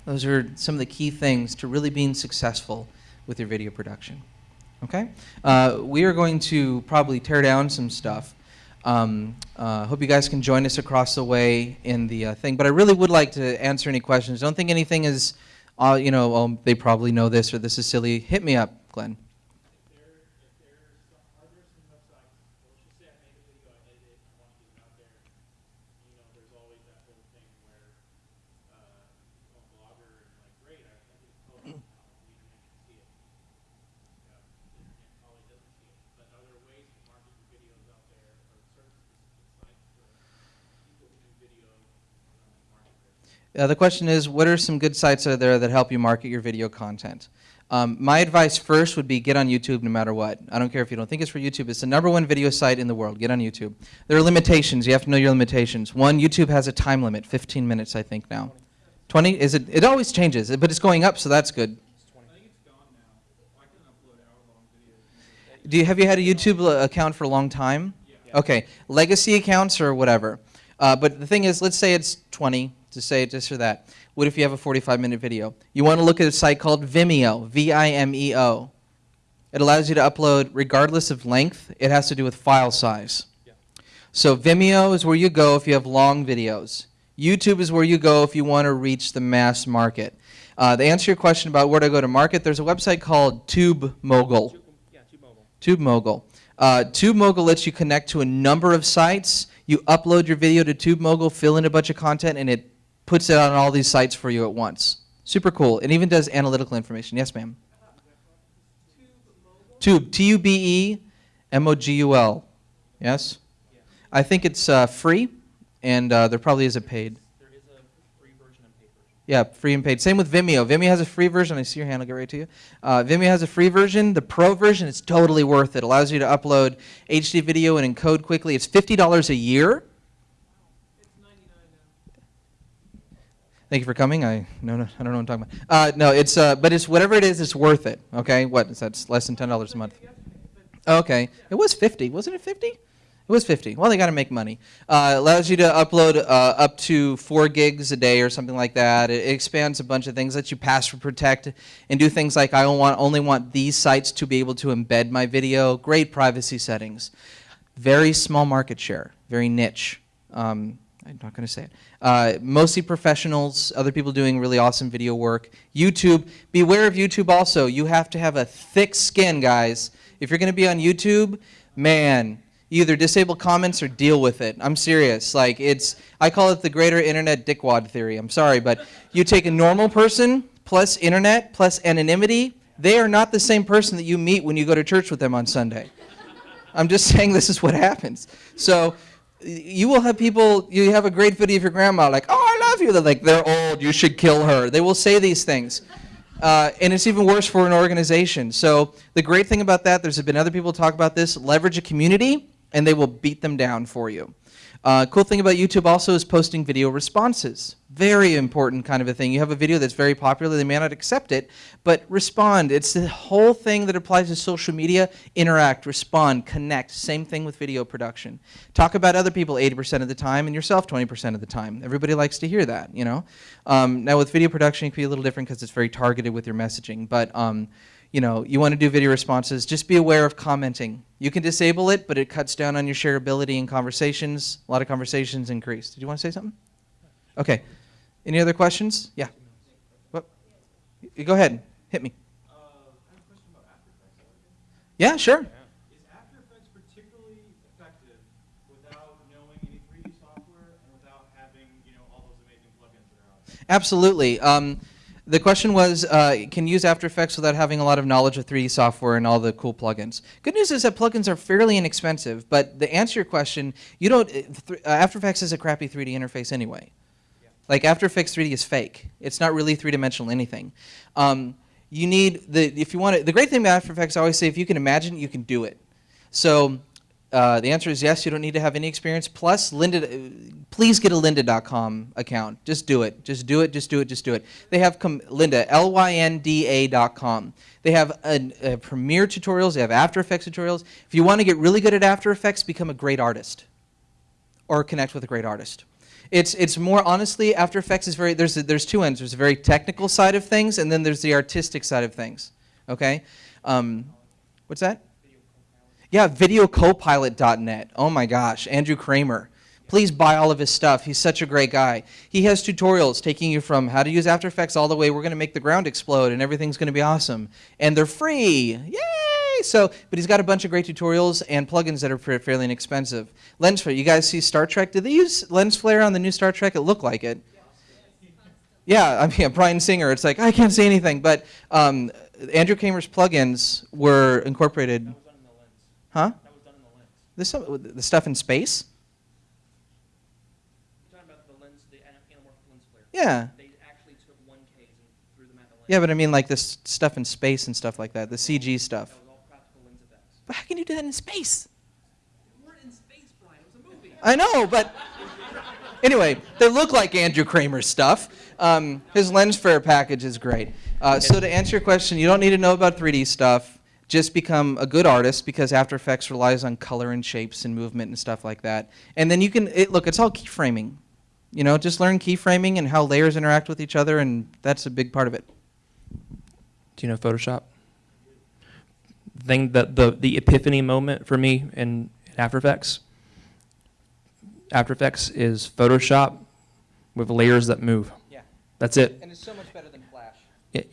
Those are some of the key things to really being successful with your video production. Okay? Uh, we are going to probably tear down some stuff. Um, uh, hope you guys can join us across the way in the uh, thing. But I really would like to answer any questions. Don't think anything is, uh, you know, oh, they probably know this or this is silly. Hit me up, Glenn. If there, if there's some, are there some websites, well, let's just say I made a video, I edited it, I want to get it out there. You know, there's always that whole thing where, uh, a blogger is like, great, I, I just told you, now the internet can see it. Yeah, the internet probably doesn't see it, but are there ways to market your videos out there, or certain specific sites where people who do video, uh, market their Uh, the question is, what are some good sites out there that help you market your video content? Um, my advice first would be get on YouTube no matter what. I don't care if you don't think it's for YouTube. It's the number one video site in the world. Get on YouTube. There are limitations. You have to know your limitations. One, YouTube has a time limit, 15 minutes, I think now. 20? Is it? It always changes, but it's going up, so that's good. Do you have you had a YouTube account for a long time? Okay, legacy accounts or whatever. Uh, but the thing is, let's say it's 20 to say it just for that. What if you have a 45 minute video? You want to look at a site called Vimeo, V I M E O. It allows you to upload regardless of length. It has to do with file size. So Vimeo is where you go if you have long videos. YouTube is where you go if you want to reach the mass market. Uh, to answer your question about where to go to market, there's a website called TubeMogul. Yeah. TubeMogul. Uh, TubeMogul lets you connect to a number of sites. You upload your video to TubeMogul, fill in a bunch of content, and it puts it on all these sites for you at once. Super cool. It even does analytical information. Yes, ma'am. Tube, T U B E M O G U L. Yes? I think it's uh, free, and uh, there probably is a paid. There is a free version and paid version. Yeah, free and paid. Same with Vimeo. Vimeo has a free version. I see your hand. I'll get right to you. Uh, Vimeo has a free version. The pro version is totally worth it. Allows you to upload HD video and encode quickly. It's fifty dollars a year. Thank you for coming. I no, no, I don't know what I'm talking about. Uh, no, it's uh, but it's whatever it is, it's worth it. Okay, what is that? Less than ten dollars a month. Okay, it was fifty, wasn't it? Fifty? It was fifty. Well, they got to make money. Uh, allows you to upload uh, up to four gigs a day or something like that. It, expands a bunch of things. Lets you password protect and do things like I want only want these sites to be able to embed my video. Great privacy settings. Very small market share. Very niche. Um, I'm not going to say it. Uh, mostly professionals, other people doing really awesome video work. YouTube, beware of YouTube also. You have to have a thick skin, guys. If you're going to be on YouTube, man, either disable comments or deal with it. I'm serious. Like it's, I call it the greater internet dickwad theory. I'm sorry, but you take a normal person plus internet plus anonymity, they are not the same person that you meet when you go to church with them on Sunday. I'm just <laughs> saying this is what happens. So you will have people, you have a great video of your grandma, like, oh, I love you. They're like, they're old, you should kill her. They will say these things. Uh, and it's even worse for an organization. So the great thing about that, there's been other people talk about this, leverage a community, and they will beat them down for you. Uh, cool thing about YouTube also is posting video responses. Very important kind of a thing. You have a video that's very popular, they may not accept it, but respond. It's the whole thing that applies to social media. Interact, respond, connect. Same thing with video production. Talk about other people 80% of the time and yourself 20% of the time. Everybody likes to hear that, you know? Um, now with video production, it can be a little different because it's very targeted with your messaging, but um, you know, you want to do video responses, just be aware of commenting. You can disable it, but it cuts down on your shareability in conversations. A lot of conversations increase. Did you want to say something? Okay. Any other questions? Yeah. What? Go ahead. Hit me. Yeah, sure. Is After Effects particularly effective without knowing any 3D software and without having, you know, all those amazing plugins that are out there? Absolutely. Um, the question was, uh, can you use After Effects without having a lot of knowledge of 3D software and all the cool plugins? Good news is that plugins are fairly inexpensive, but to answer to your question, you don't. uh, th- uh, After Effects is a crappy 3D interface anyway. Like After Effects 3D is fake. It's not really three-dimensional anything. Um, you need the if you want to. The great thing about After Effects, I always say, if you can imagine, it, you can do it. So uh, the answer is yes. You don't need to have any experience. Plus, Lynda, please get a Lynda.com account. Just do it. Just do it. Just do it. Just do it. They have com- Lynda L Y N D A.com. They have uh, Premiere tutorials. They have After Effects tutorials. If you want to get really good at After Effects, become a great artist, or connect with a great artist. It's it's more honestly After Effects is very there's a, there's two ends. There's a very technical side of things, and then there's the artistic side of things. Okay, um, what's that? Yeah, videocopilot.net. Oh my gosh, Andrew Kramer. Please buy all of his stuff. He's such a great guy. He has tutorials taking you from how to use After Effects all the way. We're going to make the ground explode and everything's going to be awesome. And they're free. Yay! So, but he's got a bunch of great tutorials and plugins that are fairly inexpensive. Lens flare. You guys see Star Trek? Did they use lens flare on the new Star Trek? It looked like it. Yeah, I mean, <laughs> Brian Singer. It's like I can't see anything, but um, Andrew Kramer's plugins were incorporated. That was done in the lens. Huh? That was done in the lens. This some- the stuff in space? You're talking about the lens, the anamorphic lens flare. Yeah. They actually took one case and threw them at the lens. Yeah, but I mean like this stuff in space and stuff like that, the CG stuff. That was all practical lens effects. But how can you do that in space? We weren't in space, Brian. It was a movie. I know, but <laughs> anyway, they look like Andrew Kramer's stuff. Um, his lens flare package is great. Uh, so to answer your question, you don't need to know about 3D stuff. Just become a good artist because After Effects relies on color and shapes and movement and stuff like that. And then you can it, look. It's all keyframing. You know, just learn keyframing and how layers interact with each other, and that's a big part of it. Do you know Photoshop? The thing that the the epiphany moment for me in, in After Effects. After Effects is Photoshop with layers that move. Yeah. That's it. And it's so much better than Flash.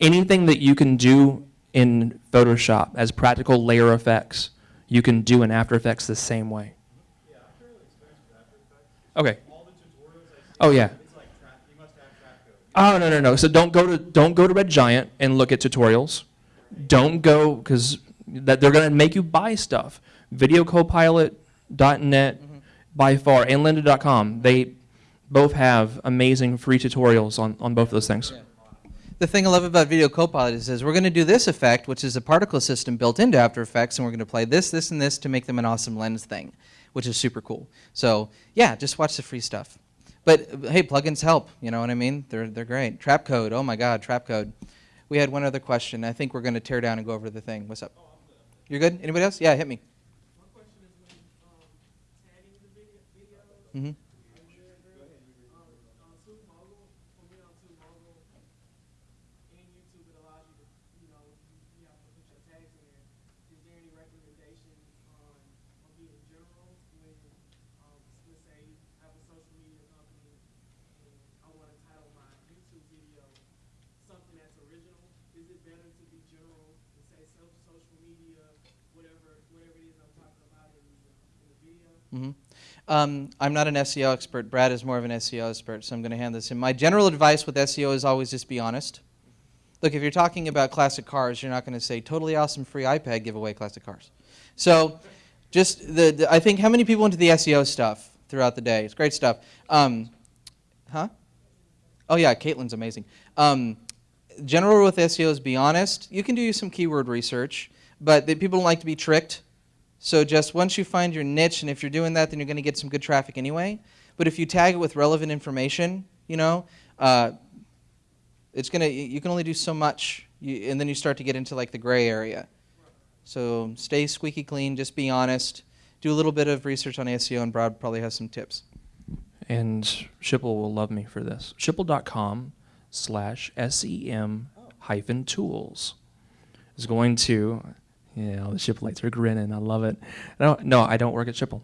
Anything that you can do in Photoshop as practical layer effects, you can do in After Effects the same way. Yeah, I'm fairly experienced After Effects. Okay. All the tutorials I see. Oh, yeah. It's like you must have code. Oh no no no! So don't go to don't go to Red Giant and look at tutorials. Don't go because that they're gonna make you buy stuff. VideoCopilot.net mm-hmm. by far and Lynda.com. They both have amazing free tutorials on, on both of those things. The thing I love about Video Copilot is, is we're going to do this effect, which is a particle system built into After Effects, and we're going to play this, this, and this to make them an awesome lens thing, which is super cool. So yeah, just watch the free stuff. But hey, plugins help. You know what I mean? They're they're great. Trapcode. Oh my God, Trapcode. We had one other question. I think we're going to tear down and go over the thing. What's up? You're good? Anybody else? Yeah, hit me. My question is when um, tagging the video, videos, hmm um, on TubeMogul, when we on TubeMogul and YouTube, it allows you to, you know, you, you have to put your tags in there. Is there any recommendation on, on being general when, um, let's say, I have a social media company and I want to title my YouTube video something that's original? Is it better to be general and say self social media, whatever, whatever it is I'm talking about in the, uh, video? hmm Um, I'm not an SEO expert. Brad is more of an SEO expert, so I'm going to hand this in. My general advice with SEO is always just be honest. Look, if you're talking about classic cars, you're not going to say totally awesome free iPad giveaway classic cars. So, just the, the I think how many people into the SEO stuff throughout the day? It's great stuff. Um, huh? Oh yeah, Caitlin's amazing. Um, general rule with SEO is be honest. You can do some keyword research, but the, people don't like to be tricked. So just once you find your niche, and if you're doing that, then you're going to get some good traffic anyway. But if you tag it with relevant information, you know, uh, it's gonna. You can only do so much, you, and then you start to get into like the gray area. So stay squeaky clean. Just be honest. Do a little bit of research on SEO, and Brad probably has some tips. And Schipul will love me for this. Schipul.com slash SEM hyphen tools is going to, yeah, all the Schipulites are grinning. I love it. No, no, I don't work at Schipul.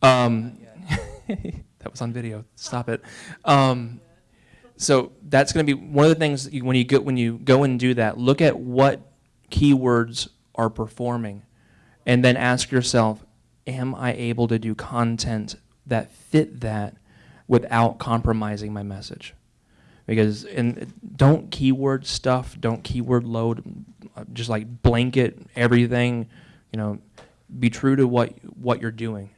Um, <laughs> that was on video. Stop it. Um, so that's going to be one of the things you, when you go when you go and do that. Look at what keywords are performing, and then ask yourself, am I able to do content that fit that without compromising my message? Because and don't keyword stuff, don't keyword load, uh, just like blanket everything. You know, be true to what what you're doing.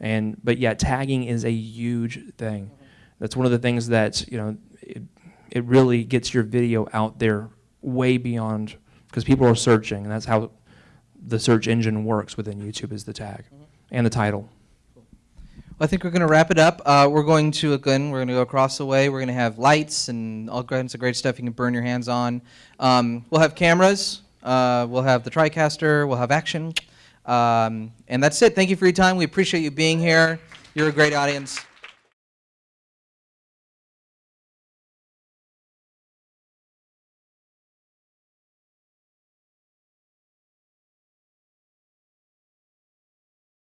And but yeah, tagging is a huge thing. That's one of the things that you know it, it really gets your video out there way beyond because people are searching, and that's how the search engine works within YouTube is the tag and the title. I think we're going to wrap it up. Uh, we're going to again, we're going to go across the way. We're going to have lights and all kinds of great stuff you can burn your hands on. Um, we'll have cameras. Uh, we'll have the TriCaster. We'll have action. Um, and that's it. Thank you for your time. We appreciate you being here. You're a great audience.